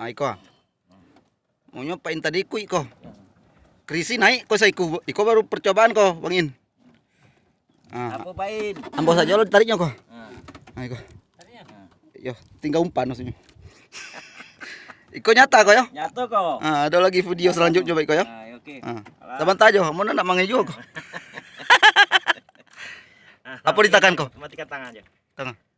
Ah, iko. Munyo Mau nyobain tadi ku iko. Krisi naik kok saiku. iko. Baru percobaan kok, bangin. Ah, Apa pain? ambo saja lo tariknya kok. Nah, Ah, iko. Tariknya. Ah. Yo, tinggal umpan maksudnya. Iko nyata kok ya. Nyata kok. Ah, ada lagi video selanjutnya coba iko ah, ya. Ah, oke. Ah. Taban tajo, mau nak mangai juga kok. Apa ditakan kok? Matikan tangan aja. Tangan.